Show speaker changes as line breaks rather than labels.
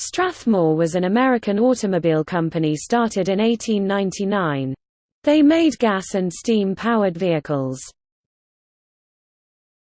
Strathmore was an American automobile company started in 1899. They made gas and steam-powered vehicles.